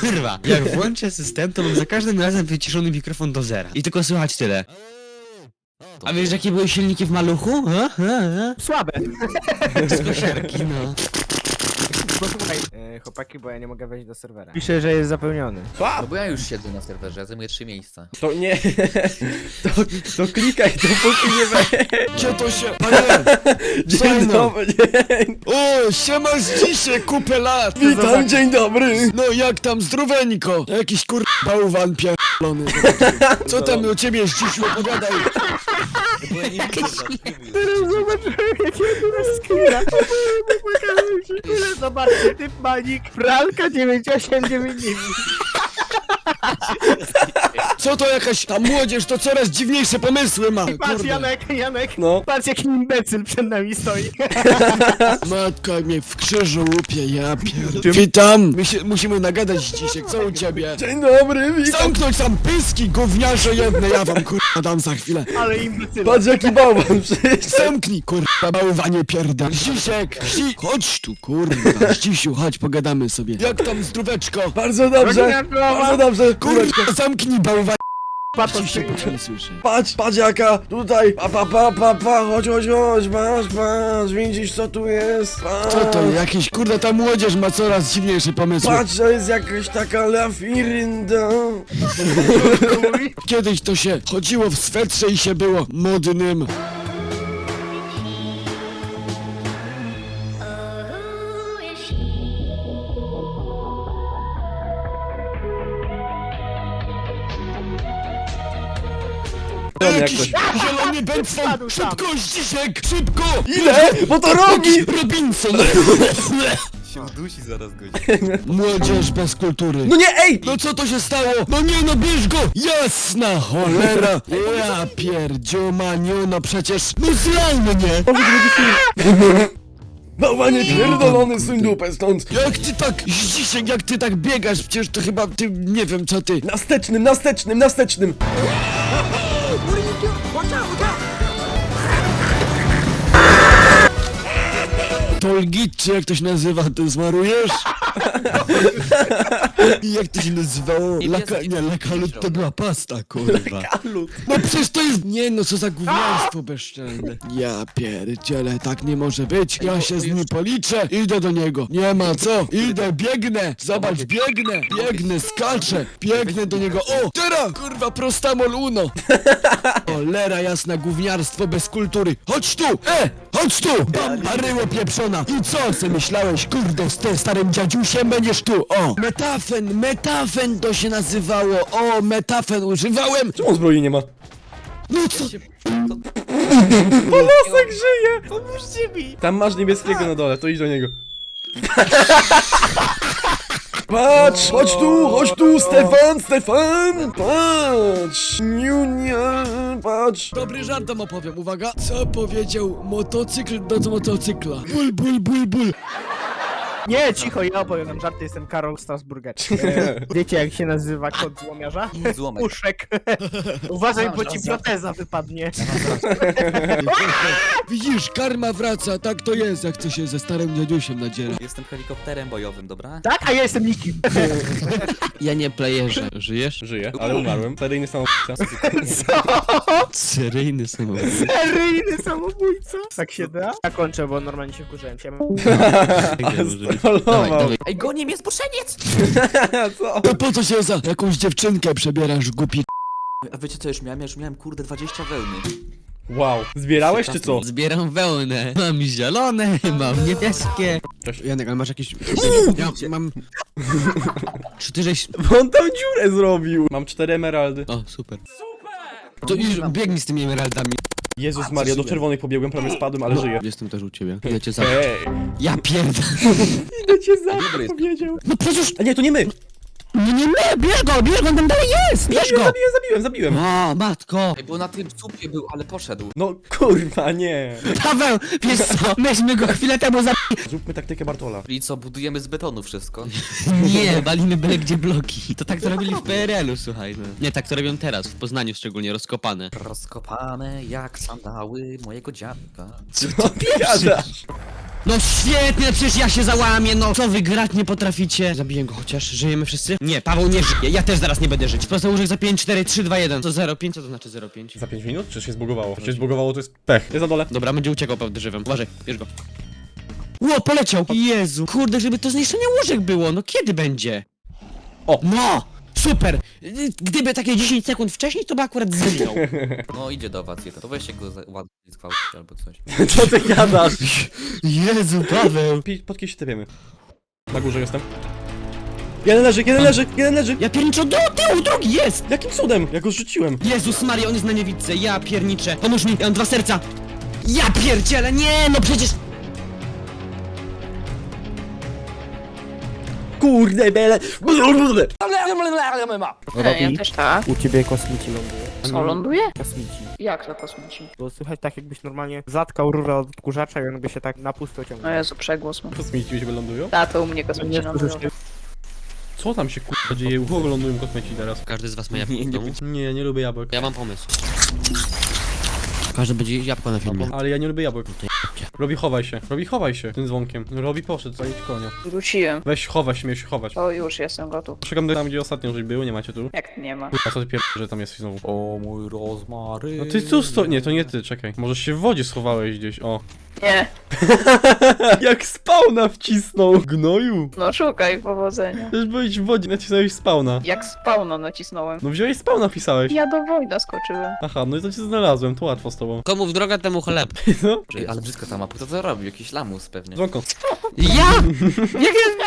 Kurwa, jak włączę system, to mam za każdym razem wyciszony mikrofon do zera. I tylko słychać tyle. A wiesz jakie były silniki w maluchu? Ha? Ha? Ha? Słabe. Z kosiarki, no. Posłuchaj, e, chłopaki, bo ja nie mogę wejść do serwera. Pisze, że jest zapełniony. No bo ja już siedzę na serwerze, ja zajmuję trzy miejsca. To nie. To, to klikaj, dopóki nie. Gdzie to się... Panie! Dzień Fajno. dobry. Dzień. O, siema z dzisiaj, kupę lat! Witam, dzień dobry. No jak tam, zdroweńko? Jakiś kur... bałwan pierdolony. Co tam u ciebie jest dziś opowiadaj? Teraz zobaczyłem, jakiego skilla. Popłakałem się. Tyle zobaczcie, typ manik. Pralka 9899. Co to jakaś ta młodzież, to coraz dziwniejsze pomysły ma. Patrz, Kurde. Janek, Janek. No. Patrz, jaki imbecyl przed nami stoi. Matka mnie w krzyżu łupie, ja pierd... Witam! My się, musimy nagadać dzisiaj, co u ciebie? Dzień dobry, witam. Zamknąć tam pyski, gówniarze jedne, ja wam kurwa dam za chwilę. Ale imbecyl. Patrz jaki bałwan przyjdzie. Zamknij, kurwa, bałwanie pierdol. Zdzisiek, Zzi... chodź tu, kurwa. Zdzisiu, chodź, pogadamy sobie. Jak tam zdróweczko? Bardzo dobrze. Rodzina. Bardzo dobrze. Kurwa, zamknij bałwanie. Patrz, Zdzisiek, nie słyszę. Patrz, patrz jaka, tutaj, pa, pa, pa, pa, pa, chodź, chodź, chodź, patrz, patrz, widzisz co tu jest, patrz. Co to, jakiś, kurde, ta młodzież ma coraz dziwniejsze pomysły. Patrz, to jest jakaś taka lafirynda. Kiedyś to się chodziło w swetrze i się było modnym. Jakoś. zielony tam. Szybko, Zdzisiek, szybko! Ile? Bo to robi! Robinson! Się udusi zaraz godzin. Młodzież bez kultury. No nie, ej! No co to się stało? No nie no, bierz go! Jasna cholera! Ja pierdziu maniu, no przecież... No zlajmy nie! Bałwanie pierdolony, suń dupę stąd. Jak ty tak, Zdzisiek, jak ty tak biegasz? Przecież to chyba ty, nie wiem co ty. Nastecznym, nastecznym, nastecznym. Tolgit, czy jak to się nazywa, ty zmarujesz? I jak to się nazywało? Laka, nie, lakalut to była pasta, kurwa. No przecież to jest... Nie no, co za gówniarstwo bezczelne. Ja pierdzielę, tak nie może być. Ja się z nim policzę. Idę do niego. Nie ma co. Idę, biegnę. Zobacz, biegnę. Biegnę, skaczę. Biegnę do niego. O, teraz, kurwa, prostamol uno. Cholera jasna, gówniarstwo bez kultury. Chodź tu! E! Chodź tu! Bamba ryło pieprzona! I co se myślałeś, kurde, z tym starym dziadziusiem będziesz tu? O! Metafen, metafen to się nazywało! O, metafen używałem! Czemu zbroi nie ma? No co? Polosek żyje! Pomóżcie mi. Tam masz niebieskiego na dole, to idź do niego. Patrz, chodź tu, chodź tu, Stefan, Stefan, patrz, Niunia, patrz. Dobry żart wam opowiem, uwaga! Co powiedział motocykl do motocykla? Ból, ból, ból, ból! Nie, cicho, ja opowiem wam żarty, jestem Karol Strasburger. E, Wiecie jak się nazywa kod złomiarza? Złomek. Uszek. Uważaj, bo ci proteza wypadnie. Widzisz, karma wraca, tak to jest, jak chce się ze starym dziadziusiem nadziera. Jestem helikopterem bojowym, dobra? Tak, a ja jestem nikim. Ja nie playerze. Żyjesz? Żyję, ale umarłem. Seryjny samobójca. Seryjny samochód. Seryjny samobójca. Tak się da? Ja kończę, bo normalnie się wkurzałem się. Dawaj, Trollował. dawaj. Ej, goni mnie zboczeniec! Co? To po co się za jakąś dziewczynkę przebierasz, głupi A wiecie co już miałem? Ja już miałem kurde 20 wełny. Wow. Zbierałeś czy co? Zbieram wełnę. Mam zielone, mam niebieskie. Janek, ale masz jakieś... Ja mam... Czy ty żeś... Bo on tam dziurę zrobił. Mam cztery emeraldy. O, super. To już biegnij z tymi emeraldami. Jezus Maria, do czerwonych pobiegłem, prawie spadłem, ale żyję. Jestem też u ciebie. Idę cię za... Ej, Ja pierdolę. idę cię za Dobry jest. powiedział. No przecież... A nie, to nie my. Nie, nie bierz go, bierz go, on tam dalej jest, bierz go. zabiłem, zabiłem, zabiłem. O, matko. Ej, bo na tym słupie był, ale poszedł. No kurwa, nie. Paweł, wiesz co, myśmy go chwilę temu za... Zróbmy taktykę Bartola. I co, budujemy z betonu wszystko? Nie, walimy byle gdzie bloki. To tak to robili w PRL-u, słuchaj. No. Nie, tak to robią teraz, w Poznaniu szczególnie, rozkopane. Rozkopane jak sandały mojego dziadka. Co ty gadasz? No świetnie, przecież ja się załamię, no co wy grać nie potraficie? Zabiję go chociaż, żyjemy wszyscy? Nie, Paweł nie żyje, ja też zaraz nie będę żyć. Prosto łóżek za 5, 4, 3, 2, 1. Co 0, 5, co to znaczy 0, 5? Za 5 minut? Czy się zbugowało? Czy się zbugowało, to jest pech. Jest na dole. Dobra, będzie uciekał pewnie żywym. Uważaj, bierz go. Ło, poleciał! Jezu, kurde, żeby to zniszczenie łóżek było, no kiedy będzie? O. No! Super! Gdyby takie 10 sekund wcześniej, to by akurat zginął. No idzie do was. To weźcie go za- ładnie zgwałcić albo coś. Co ty gadasz? Jezu, Paweł! Pi- Pod kim się tepiemy? Na górze jestem. Jeden leży, jeden leży, jeden leży! Ja pierniczę do tyłu, drugi jest! Jakim cudem? Ja go rzuciłem. Jezus Maria, on jest na niewidce, ja pierniczę. Pomóż mi, ja mam dwa serca. Ja pierdzielę, nie, no przecież... Kurde bele! Robi. Ja też tak. U ciebie kosmici ląduje. Co, ląduje? Kosmici. Jak to kosmici? Bo słychać tak jakbyś normalnie zatkał rurę od odkurzacza i on by się tak na pusto ciągnął. Jezu, przegłos mam. Kosmici mi się wylądują? Ta, to u mnie kosmici Nie lądują. Co tam się kurwa dzieje? U kogo lądują kosmici teraz? Każdy z was ma jabłko w domu? Nie, nie lubię jabłek. Ja mam pomysł. Każdy będzie jabłko na filmie. Ale ja nie lubię jabłek. Robi chowaj się, robi chowaj się tym dzwonkiem. Robi poszedł, zająć konia. Wróciłem. Weź chowaj się, miałeś się chować. O, już jestem gotów. Szukam tam, gdzie ostatnio żeś był, nie macie tu. Jak nie ma? Kurwa, co ty pier... że tam jest znowu. O mój rozmary. No ty tu sto... Nie, to nie ty, czekaj. Może się w wodzie schowałeś gdzieś, o. Nie. Jak spawna wcisnął! Gnoju! No szukaj, powodzenia. Też byłeś w wodzie, nacisnąłeś spawna. Jak spawno nacisnąłem. No wziąłeś spawna, wpisałeś. Ja do wojna skoczyłem. Aha, no i to cię znalazłem, to łatwo z tobą. Komu w drogę, temu chleb. No, ale brzydko ta mapa. Kto to robił? Jakiś lamus pewnie. dzwonko. Ja? Jak ja...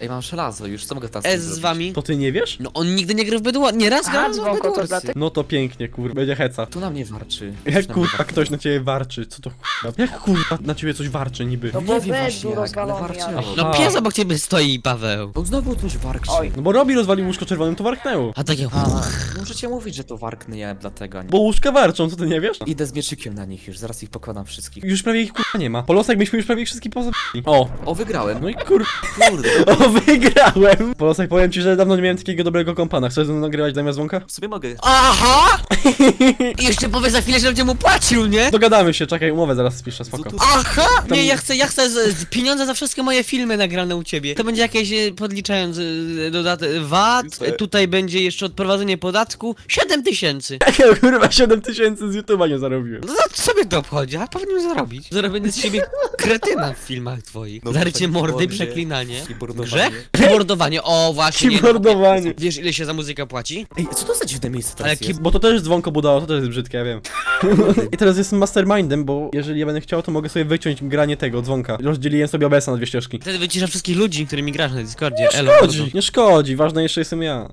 Ej, mam żelazo już, co mogę teraz S z wami? To ty nie wiesz? No on nigdy nie gra w Bedwars, nie raz A, grał w dzwonko, to. No to pięknie, kur... będzie heca. Tu na mnie warczy. Jak Coś na mnie kurwa ktoś na ciebie warczy, co to kurwa? Jak kurwa na ciebie coś warczy niby? No Nie bo wiem bed właśnie jak, ale warczyło. No A. pies obok ciebie stoi, Paweł. Bo znowu coś warczy. Oj. No bo Robi rozwalił łóżko czerwonym, to warknęło. A takie... A, możecie mówić, że to warknę ja dlatego, a nie. Bo łóżka warczą, co ty nie wiesz? Idę z mieczykiem na nich już, zaraz ich wszystkich. Już prawie ich kurwa nie ma. Polosek myśmy już prawie ich wszystkich pozabili. O, O, wygrałem. no i kur... Kurde. O, wygrałem! Polosek, powiem ci, że dawno nie miałem takiego dobrego kompana. Chcesz ze mną nagrywać zamiast dzwonka? W sumie mogę. Aha! I jeszcze powie za chwilę, że będzie mu płacił, nie? Dogadamy się, czekaj, umowę zaraz spiszę, spoko. Aha! Nie, ja chcę, ja chcę z, z pieniądze za wszystkie moje filmy nagrane u ciebie. To będzie jakieś, e, podliczając e, dodatek VAT, e, tutaj będzie jeszcze odprowadzenie podatku, 7 tysięcy. Jakiego kurwa 7 tysięcy z YouTube'a nie zarobiłem. No to sobie to obchodzi, a powinien zarobić. Zrobienie z siebie kretyna w filmach twoich. No, Zarycie mordy, przeklinanie. Grzech? Keyboardowanie, o właśnie. nie. Keyboardowanie. Wiesz ile się za muzykę płaci? Ej, co to za dziwne miejsce Ale teraz jest? Bo to też dzwonko budało, to też jest brzydkie, ja wiem. I teraz jestem mastermindem, bo jeżeli ja będę chciał, to mogę sobie wyciąć granie tego dzwonka. Rozdzieliłem sobie OBS-a na dwie ścieżki. Wtedy wycisza wszystkich ludzi, którymi grasz na Discordzie. Nie Elo, szkodzi, nie szkodzi, ważne jeszcze jestem ja.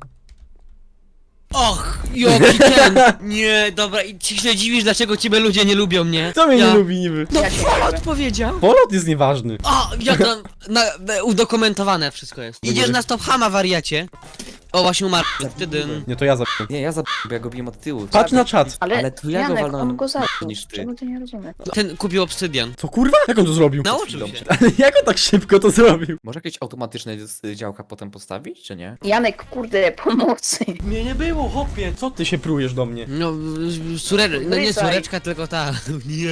Och, jaki ten! Nie, dobra, i ci się dziwisz, dlaczego ciebie ludzie nie lubią mnie? Kto mnie ja... nie lubi niby? No, Ja Polot powiedział! Polot jest nieważny. O, jak tam, na, na, udokumentowane wszystko jest. Idziesz na stop hama, wariacie. O, właśnie umarł. Tydyn. Nie, to ja zabiłem. Nie, ja zabiłem, bo ja go biłem od tyłu. Patrz na czat. Ale, Ale to ja go Janek, walnąłem on go zabił. niż ty. Czego ty nie rozumiesz? Ten kupił obsydian. Co kurwa? Jak on to zrobił? Nauczył się. Ale jak on tak szybko to zrobił? Może jakieś automatyczne działka potem postawić, czy nie? Janek, kurde, pomocy. Mnie nie było, hopie. Co ty się prujesz do mnie? No, córe... no nie Wracaj. córeczka, tylko ta. Nie.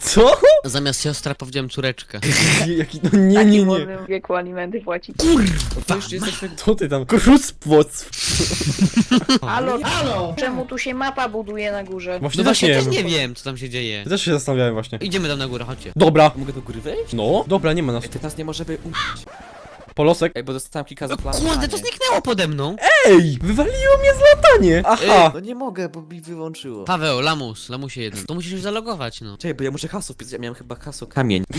Co? Zamiast siostra powiedziałem córeczka. Jaki, no nie, nie, nie. Młodym wieku alimenty płacić. No to już jesteśmy... Co ty tam? Krucpłoc. Halo, halo! Czemu tu się mapa buduje na górze? Właśnie, No właśnie, też też nie nie wiem. wiem, co tam się dzieje. Ja też się zastanawiałem właśnie. Idziemy tam na górę, chodźcie. Dobra. Mogę do góry wejść? No, dobra, nie ma nas. Ty nas nie możemy umrzeć. Polosek. Ej, bo dostałem kilka No zaplanów. kurde, to zniknęło pode mną. Ej, wywaliło mnie z latanie. Aha. No nie mogę, bo mi wyłączyło. Paweł, lamus, lamusie jeden. To musisz już zalogować, no. Czekaj, bo ja muszę hasło wpisać, ja miałem chyba hasło kamień.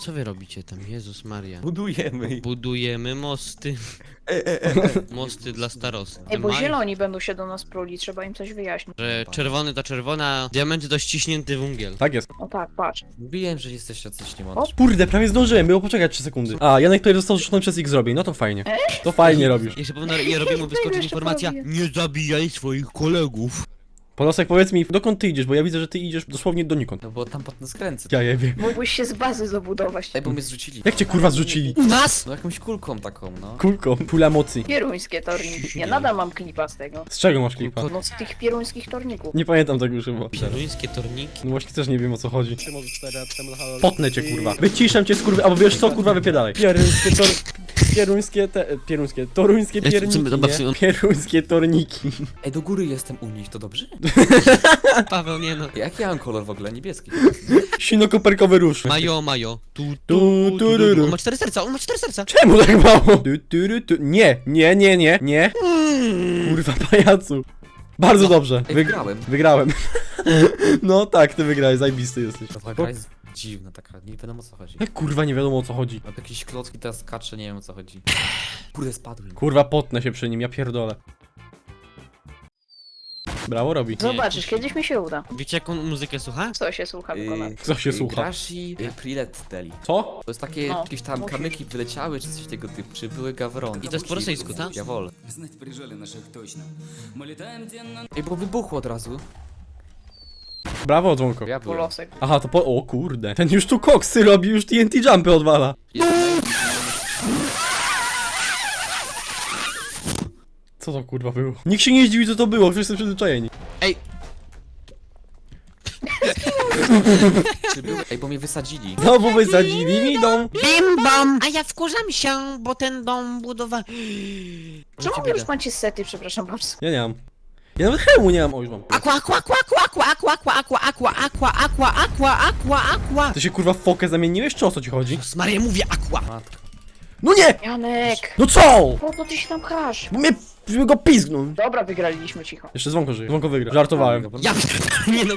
Co wy robicie tam? Jezus Maria. Budujemy. Budujemy mosty. Mosty dla starosty. Ej, bo Maj- zieloni będą się do nas pruli, trzeba im coś wyjaśnić. Że czerwony to czerwona, diamenty to ściśnięty węgiel. Tak jest. O tak, patrz. Mówiłem, że jesteście coś niemądrzy. Kurde, prawie zdążyłem, było poczekać 3 sekundy. A, Janek tutaj został rzucony przez X zrobi, no to fajnie. To fajnie robisz. Jeszcze pewno je robimy wyskoczyć informacja. Nie zabijaj swoich kolegów. Polosek, powiedz mi, dokąd ty idziesz, bo ja widzę, że ty idziesz dosłownie donikąd. No bo tam potem skręcę. Ja je wiem. Mógłbyś się z bazy zabudować. Ej, bo mnie zrzucili. Jak cię kurwa zrzucili? U nas? No jakąś kulką taką, no. Kulką, pula mocy. Pieruńskie torniki. Ja nadal mam klipa z tego. Z czego masz klipa? No z tych pieruńskich torników. Nie pamiętam tego już chyba. Pieruńskie torniki. No właśnie też nie wiem o co chodzi. Potnę cię kurwa. Wyciszam cię skurwy, albo wiesz co kurwa wypiedalaj. Pieruńskie tor... Pieruńskie te... Pieruńskie, toruńskie pierniki, dobra, nie? Pieruńskie torniki. Ej, do góry jestem u nich, to dobrze? Paweł, nie no. Jaki ja mam kolor w ogóle? Niebieski. Sinokoperkowy róż. Majo, majo. Tu, Tu, tu, tu, tu. On ma cztery serca, on ma cztery serca. Czemu tak mało? Tu, tu, tu. Nie, nie, nie, nie, nie. Kurwa pajacu. Bardzo dobrze. Ej, Wyg- wygrałem. Wygrałem. No tak, ty wygrałeś, zajebisty jesteś. Jest dziwna taka, nie wiadomo o co chodzi. Jak kurwa nie wiadomo o co chodzi. Mam jakieś klocki, teraz skaczę, nie wiem o co chodzi. Kurde, spadłem. Kurwa potnę się przy nim, ja pierdolę. Brawo robi. Zobaczysz, kiedyś mi się uda. Wiecie jaką muzykę słucha? Co się słucha wykonać? Yy, Co się yy, słucha? Grashi yy, Prilet Deli. Co? To jest takie, No, jakieś tam musisz. kamyki wyleciały, czy coś tego typu, czy były gawrony. I to jest po rosyjsku, tak? Jawol. Знать прижали наших точно. Мы летаем денно Ej, bo wybuchło od razu. Brawo, dzwonko. Ja byłem. Polosek. Aha, to po... O kurde. Ten już tu koksy robi, już TNT jumpy odwala. Co to kurwa było? Nikt się nie zdziwi co to było, wszyscy przyzwyczajeni. Ej, Czy? Ej, bo mnie wysadzili. Znowu wysadzili mi dom. bim bam! A ja wkurzam się, bo ten dom budowałem. Czemu wy już macie sety, przepraszam bardzo? Ja nie mam. Ja nawet hełmu nie mam, o już mam. Aqua, aqua, aqua, aqua, aqua, aqua, aqua, aqua, aqua, aqua, aqua, aqua, aqua. Ty się kurwa w fokę zamieniłeś, czy o co ci chodzi? Z Maria mówię aqua. Matka. No nie! Janek! No co? Po co ty się tam pchasz? Bo mnie... żeby go pizgnął. Dobra, wygraliśmy cicho. Jeszcze dzwonko żyje. Dzwonko wygra. Żartowałem. Ja nie no.